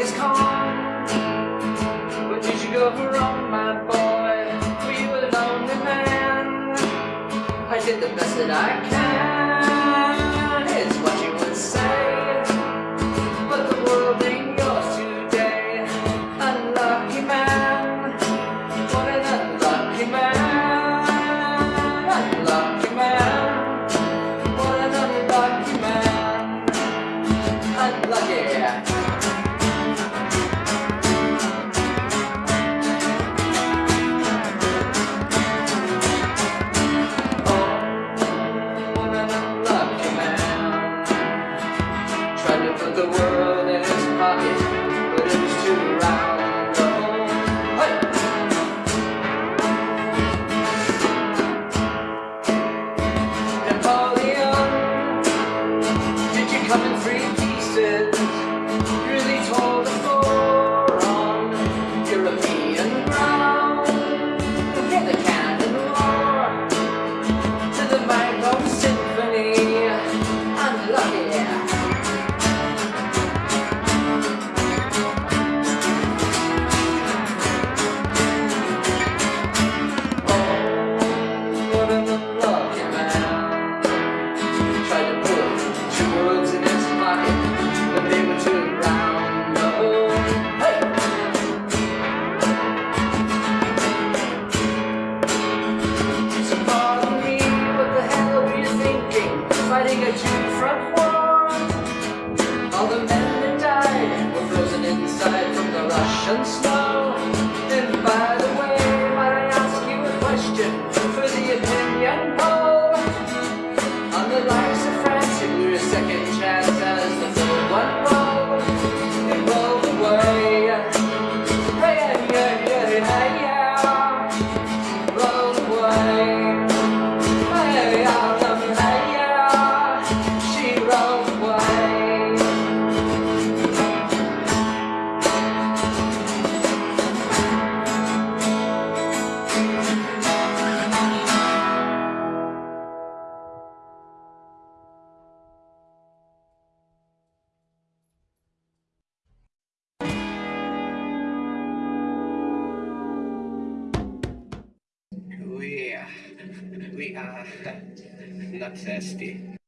night is calm did you go wrong, my boy? Were you a lonely man? I did the best that I can Pocket, but it was too right. from war. All the men that died were frozen inside from the Russian snow. we are not thirsty.